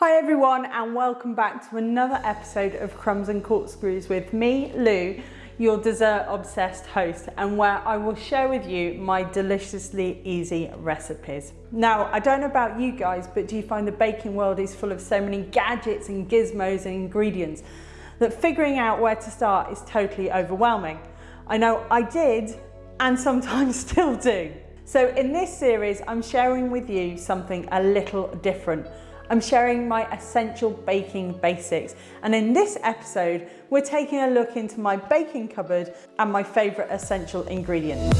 Hi everyone and welcome back to another episode of Crumbs and Corkscrews with me, Lou, your dessert obsessed host and where I will share with you my deliciously easy recipes. Now, I don't know about you guys, but do you find the baking world is full of so many gadgets and gizmos and ingredients that figuring out where to start is totally overwhelming? I know I did and sometimes still do. So in this series, I'm sharing with you something a little different I'm sharing my essential baking basics. And in this episode, we're taking a look into my baking cupboard and my favorite essential ingredients.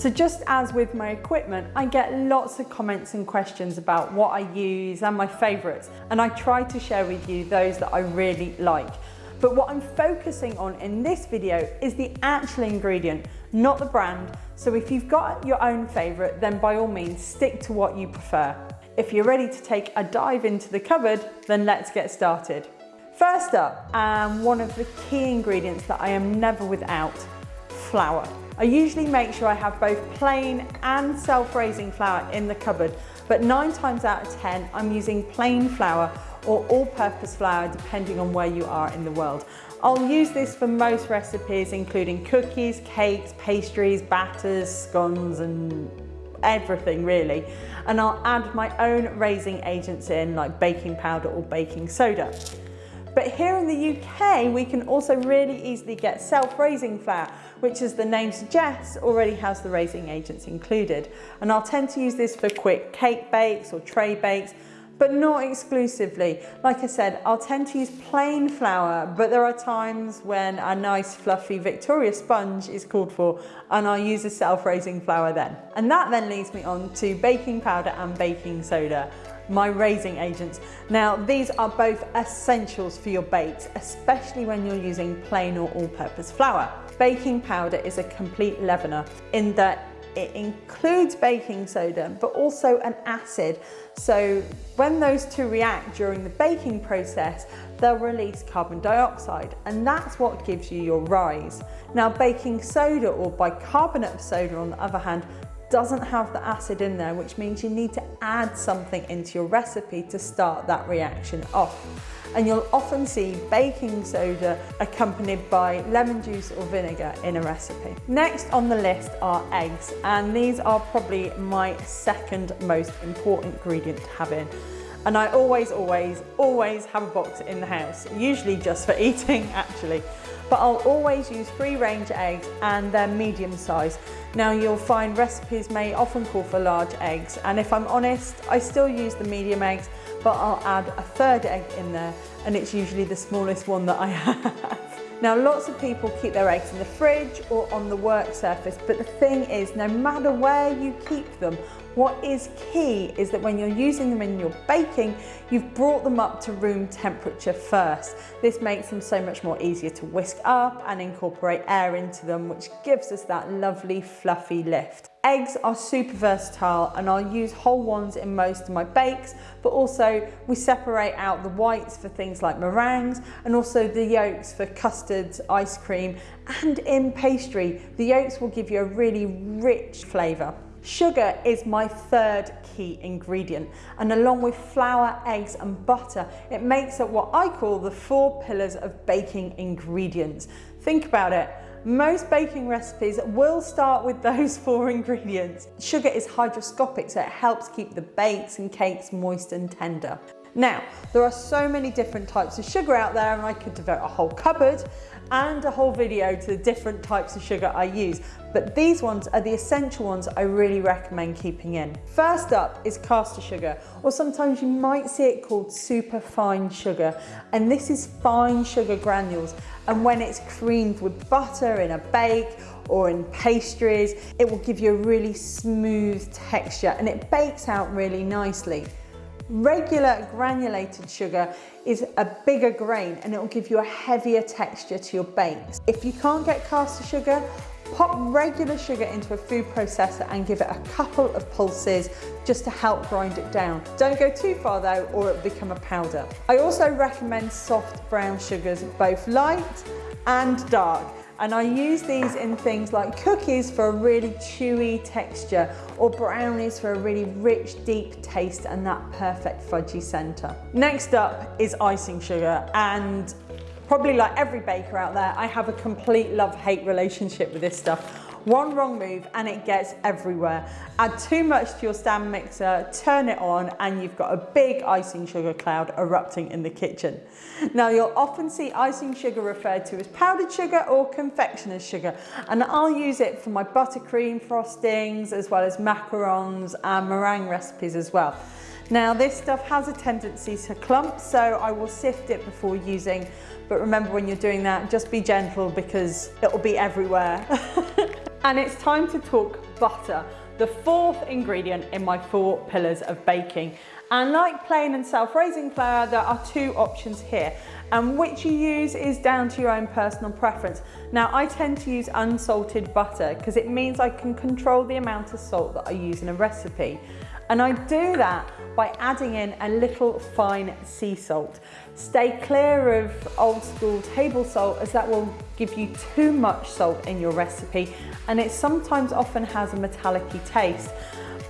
So just as with my equipment, I get lots of comments and questions about what I use and my favorites, and I try to share with you those that I really like. But what I'm focusing on in this video is the actual ingredient, not the brand. So if you've got your own favorite, then by all means, stick to what you prefer. If you're ready to take a dive into the cupboard, then let's get started. First up, um, one of the key ingredients that I am never without, flour. I usually make sure I have both plain and self-raising flour in the cupboard, but nine times out of 10, I'm using plain flour or all-purpose flour depending on where you are in the world. I'll use this for most recipes including cookies, cakes, pastries, batters, scones and everything really. And I'll add my own raising agents in like baking powder or baking soda. But here in the UK, we can also really easily get self-raising flour, which as the name suggests, already has the raising agents included. And I'll tend to use this for quick cake bakes or tray bakes, but not exclusively. Like I said, I'll tend to use plain flour, but there are times when a nice fluffy Victoria sponge is called for and I'll use a self-raising flour then. And that then leads me on to baking powder and baking soda my raising agents. Now, these are both essentials for your bakes, especially when you're using plain or all-purpose flour. Baking powder is a complete leavener in that it includes baking soda, but also an acid. So when those two react during the baking process, they'll release carbon dioxide, and that's what gives you your rise. Now, baking soda or bicarbonate of soda, on the other hand, doesn't have the acid in there, which means you need to add something into your recipe to start that reaction off and you'll often see baking soda accompanied by lemon juice or vinegar in a recipe. Next on the list are eggs and these are probably my second most important ingredient to have in. And I always, always, always have a box in the house, usually just for eating actually. But I'll always use free range eggs and they're medium size. Now you'll find recipes may often call for large eggs and if I'm honest, I still use the medium eggs but I'll add a third egg in there and it's usually the smallest one that I have. Now lots of people keep their eggs in the fridge or on the work surface but the thing is no matter where you keep them what is key is that when you're using them in your baking you've brought them up to room temperature first. This makes them so much more easier to whisk up and incorporate air into them which gives us that lovely fluffy lift. Eggs are super versatile and I'll use whole ones in most of my bakes, but also we separate out the whites for things like meringues and also the yolks for custards, ice cream, and in pastry, the yolks will give you a really rich flavour. Sugar is my third key ingredient and along with flour, eggs and butter, it makes up what I call the four pillars of baking ingredients. Think about it. Most baking recipes will start with those four ingredients. Sugar is hygroscopic, so it helps keep the bakes and cakes moist and tender. Now, there are so many different types of sugar out there and I could devote a whole cupboard and a whole video to the different types of sugar I use, but these ones are the essential ones I really recommend keeping in. First up is caster sugar, or sometimes you might see it called super fine sugar, and this is fine sugar granules, and when it's creamed with butter in a bake or in pastries, it will give you a really smooth texture and it bakes out really nicely. Regular granulated sugar is a bigger grain and it will give you a heavier texture to your bakes. If you can't get caster sugar, pop regular sugar into a food processor and give it a couple of pulses just to help grind it down. Don't go too far though or it'll become a powder. I also recommend soft brown sugars, both light and dark And I use these in things like cookies for a really chewy texture or brownies for a really rich, deep taste and that perfect fudgy center. Next up is icing sugar and probably like every baker out there, I have a complete love-hate relationship with this stuff. One wrong move and it gets everywhere. Add too much to your stand mixer, turn it on and you've got a big icing sugar cloud erupting in the kitchen. Now you'll often see icing sugar referred to as powdered sugar or confectioner's sugar and I'll use it for my buttercream frostings as well as macarons and meringue recipes as well. Now this stuff has a tendency to clump so I will sift it before using but remember when you're doing that just be gentle because it'll be everywhere. And it's time to talk butter, the fourth ingredient in my four pillars of baking. And like plain and self-raising flour, there are two options here. And which you use is down to your own personal preference. Now, I tend to use unsalted butter because it means I can control the amount of salt that I use in a recipe. And I do that by adding in a little fine sea salt. Stay clear of old school table salt as that will give you too much salt in your recipe and it sometimes often has a metallic taste.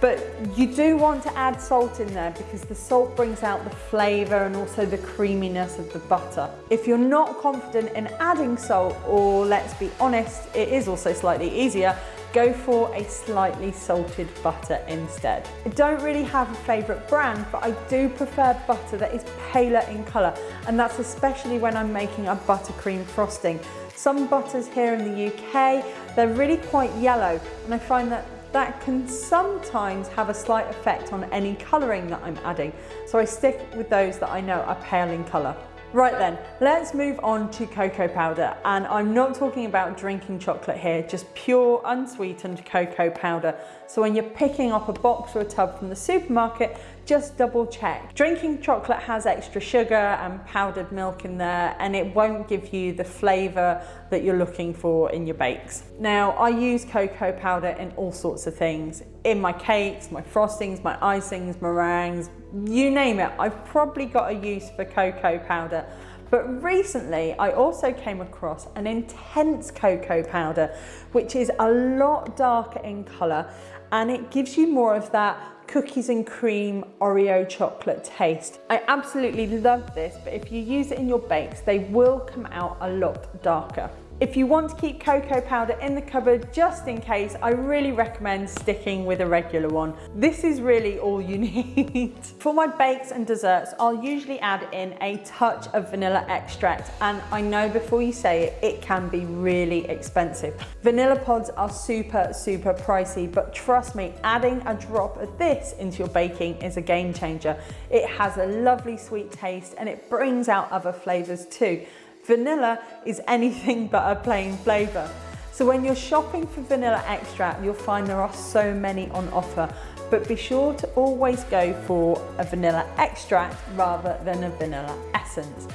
But you do want to add salt in there because the salt brings out the flavour and also the creaminess of the butter. If you're not confident in adding salt, or let's be honest, it is also slightly easier, go for a slightly salted butter instead. I don't really have a favourite brand, but I do prefer butter that is paler in colour, and that's especially when I'm making a buttercream frosting. Some butters here in the UK, they're really quite yellow, and I find that that can sometimes have a slight effect on any colouring that I'm adding. So I stick with those that I know are pale in colour. Right then, let's move on to cocoa powder. And I'm not talking about drinking chocolate here, just pure unsweetened cocoa powder. So when you're picking up a box or a tub from the supermarket, just double check. Drinking chocolate has extra sugar and powdered milk in there and it won't give you the flavour that you're looking for in your bakes. Now I use cocoa powder in all sorts of things. In my cakes, my frostings, my icings, meringues, you name it. I've probably got a use for cocoa powder. But recently I also came across an intense cocoa powder, which is a lot darker in colour and it gives you more of that cookies and cream Oreo chocolate taste. I absolutely love this, but if you use it in your bakes, they will come out a lot darker. If you want to keep cocoa powder in the cupboard just in case, I really recommend sticking with a regular one. This is really all you need. For my bakes and desserts, I'll usually add in a touch of vanilla extract and I know before you say it, it can be really expensive. Vanilla pods are super, super pricey, but trust me, adding a drop of this into your baking is a game changer. It has a lovely sweet taste and it brings out other flavors too. Vanilla is anything but a plain flavour. So when you're shopping for vanilla extract, you'll find there are so many on offer, but be sure to always go for a vanilla extract rather than a vanilla essence.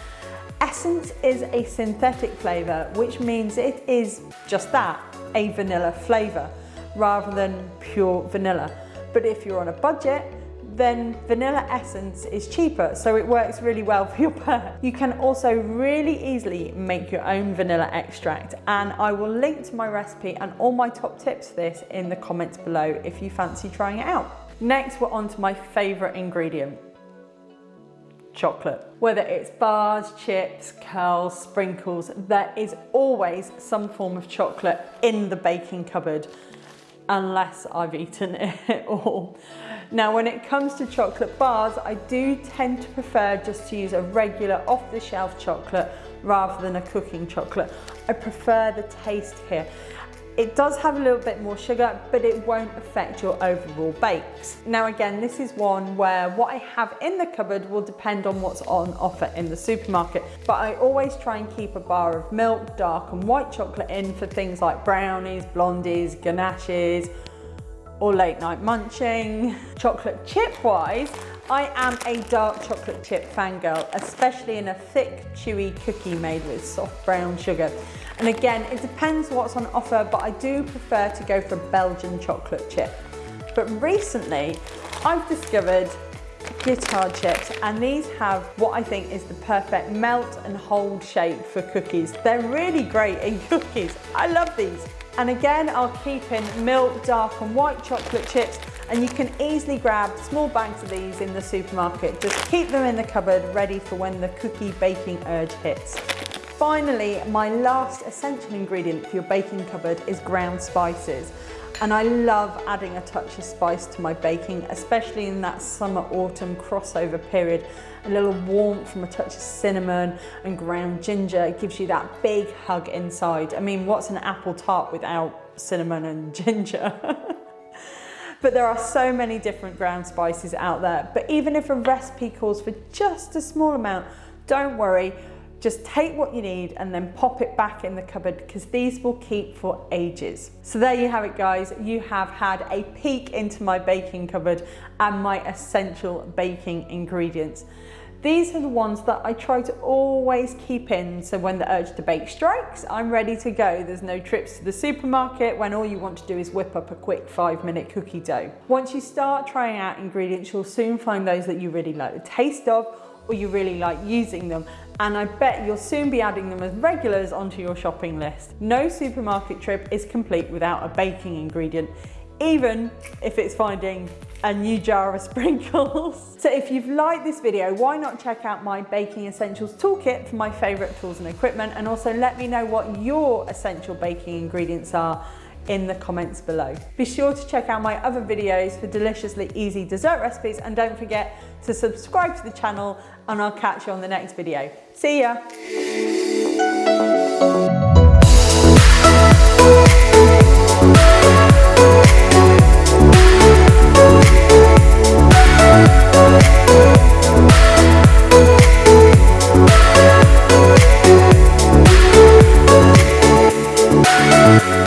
Essence is a synthetic flavour, which means it is just that, a vanilla flavour, rather than pure vanilla. But if you're on a budget, then vanilla essence is cheaper, so it works really well for your purse. You can also really easily make your own vanilla extract, and I will link to my recipe and all my top tips for this in the comments below if you fancy trying it out. Next, we're on to my favorite ingredient, chocolate. Whether it's bars, chips, curls, sprinkles, there is always some form of chocolate in the baking cupboard unless I've eaten it all. Now, when it comes to chocolate bars, I do tend to prefer just to use a regular off-the-shelf chocolate rather than a cooking chocolate. I prefer the taste here. It does have a little bit more sugar, but it won't affect your overall bakes. Now again, this is one where what I have in the cupboard will depend on what's on offer in the supermarket, but I always try and keep a bar of milk, dark and white chocolate in for things like brownies, blondies, ganaches, or late night munching. Chocolate chip wise, I am a dark chocolate chip fangirl, especially in a thick, chewy cookie made with soft brown sugar. And again, it depends what's on offer, but I do prefer to go for Belgian chocolate chip. But recently, I've discovered Guittard chips and these have what I think is the perfect melt and hold shape for cookies. They're really great in cookies. I love these. And again, I'll keep in milk, dark and white chocolate chips and you can easily grab small bags of these in the supermarket. Just keep them in the cupboard ready for when the cookie baking urge hits. Finally, my last essential ingredient for your baking cupboard is ground spices. And I love adding a touch of spice to my baking, especially in that summer autumn crossover period. A little warmth from a touch of cinnamon and ground ginger it gives you that big hug inside. I mean, what's an apple tart without cinnamon and ginger? But there are so many different ground spices out there. But even if a recipe calls for just a small amount, don't worry, just take what you need and then pop it back in the cupboard because these will keep for ages. So there you have it guys, you have had a peek into my baking cupboard and my essential baking ingredients. These are the ones that I try to always keep in so when the urge to bake strikes, I'm ready to go. There's no trips to the supermarket when all you want to do is whip up a quick five minute cookie dough. Once you start trying out ingredients, you'll soon find those that you really like the taste of or you really like using them and I bet you'll soon be adding them as regulars onto your shopping list. No supermarket trip is complete without a baking ingredient, even if it's finding a new jar of sprinkles. So if you've liked this video, why not check out my Baking Essentials Toolkit for my favorite tools and equipment and also let me know what your essential baking ingredients are in the comments below. Be sure to check out my other videos for deliciously easy dessert recipes and don't forget to subscribe to the channel and I'll catch you on the next video. See ya!